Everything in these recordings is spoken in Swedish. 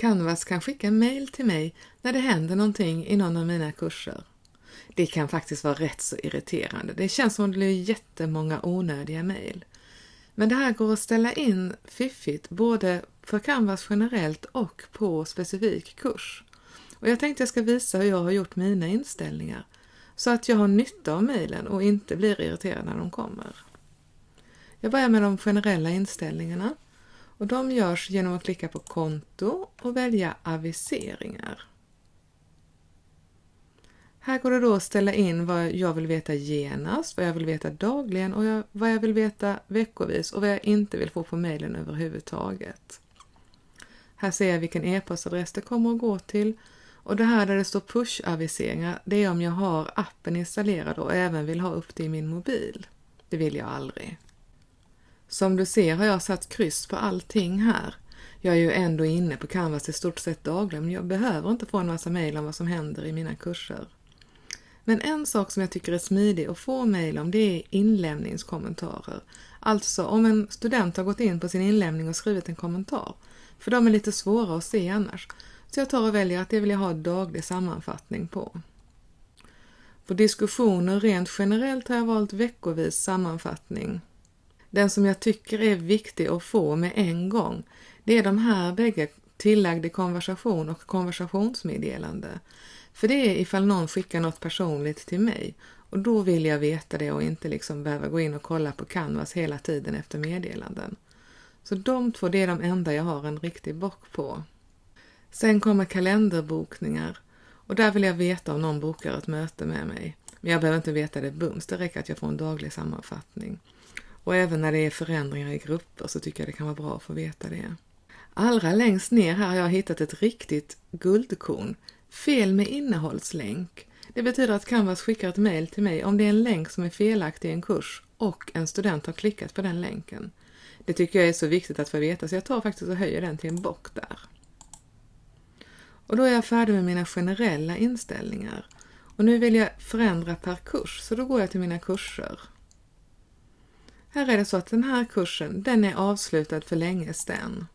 Canvas kan skicka mail till mig när det händer någonting i någon av mina kurser. Det kan faktiskt vara rätt så irriterande. Det känns som att det blir jättemånga onödiga mail. Men det här går att ställa in fiffigt både för Canvas generellt och på specifik kurs. Och jag tänkte jag ska visa hur jag har gjort mina inställningar så att jag har nytta av mejlen och inte blir irriterad när de kommer. Jag börjar med de generella inställningarna och de görs genom att klicka på konto och välja aviseringar. Här går det då att ställa in vad jag vill veta genast, vad jag vill veta dagligen och vad jag vill veta veckovis och vad jag inte vill få på mejlen överhuvudtaget. Här ser jag vilken e-postadress det kommer att gå till och det här där det står push-aviseringar, det är om jag har appen installerad och även vill ha upp det i min mobil. Det vill jag aldrig. Som du ser har jag satt kryss på allting här. Jag är ju ändå inne på Canvas i stort sett dagligen, men jag behöver inte få en massa mejl om vad som händer i mina kurser. Men en sak som jag tycker är smidig att få mejl om det är inlämningskommentarer. Alltså om en student har gått in på sin inlämning och skrivit en kommentar. För de är lite svåra att se annars. Så jag tar och väljer att det vill jag ha daglig sammanfattning på. På diskussioner rent generellt har jag valt veckovis sammanfattning. Den som jag tycker är viktig att få med en gång, det är de här bägge tillagd i konversation och konversationsmeddelande. För det är ifall någon skickar något personligt till mig och då vill jag veta det och inte liksom behöva gå in och kolla på Canvas hela tiden efter meddelanden. Så de två, det är de enda jag har en riktig bock på. Sen kommer kalenderbokningar och där vill jag veta om någon bokar ett möte med mig. Men jag behöver inte veta det bums, det räcker att jag får en daglig sammanfattning. Och även när det är förändringar i grupper så tycker jag det kan vara bra att få veta det. Allra längst ner här har jag hittat ett riktigt guldkorn. Fel med innehållslänk. Det betyder att Canvas skickar ett mejl till mig om det är en länk som är felaktig i en kurs och en student har klickat på den länken. Det tycker jag är så viktigt att få veta så jag tar faktiskt och höjer den till en bock där. Och då är jag färdig med mina generella inställningar. Och nu vill jag förändra per kurs, så då går jag till mina kurser. Här är det så att den här kursen, den är avslutad för länge sedan.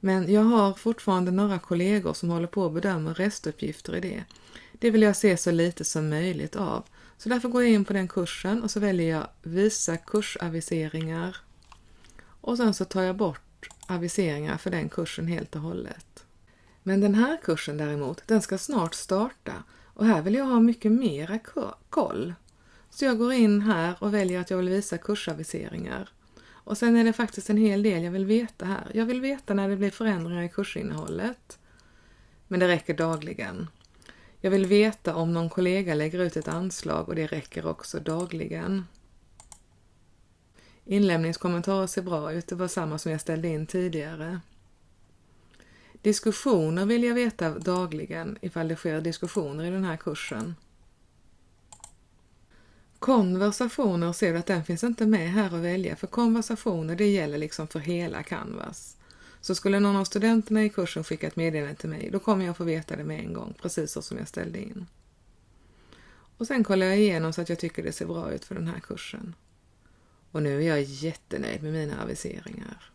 Men jag har fortfarande några kollegor som håller på att bedöma restuppgifter i det. Det vill jag se så lite som möjligt av. Så därför går jag in på den kursen och så väljer jag Visa kursaviseringar. Och sen så tar jag bort aviseringar för den kursen helt och hållet. Men den här kursen däremot, den ska snart starta och här vill jag ha mycket mera koll. Så jag går in här och väljer att jag vill visa kursaviseringar. Och sen är det faktiskt en hel del jag vill veta här. Jag vill veta när det blir förändringar i kursinnehållet. Men det räcker dagligen. Jag vill veta om någon kollega lägger ut ett anslag och det räcker också dagligen. Inlämningskommentarer ser bra ut, det var samma som jag ställde in tidigare. Diskussioner vill jag veta dagligen ifall det sker diskussioner i den här kursen. Konversationer ser du att den finns inte med här att välja för konversationer det gäller liksom för hela Canvas. Så skulle någon av studenterna i kursen skicka ett meddelande till mig då kommer jag få veta det med en gång, precis så som jag ställde in. Och sen kollar jag igenom så att jag tycker det ser bra ut för den här kursen. Och nu är jag jättenöjd med mina aviseringar.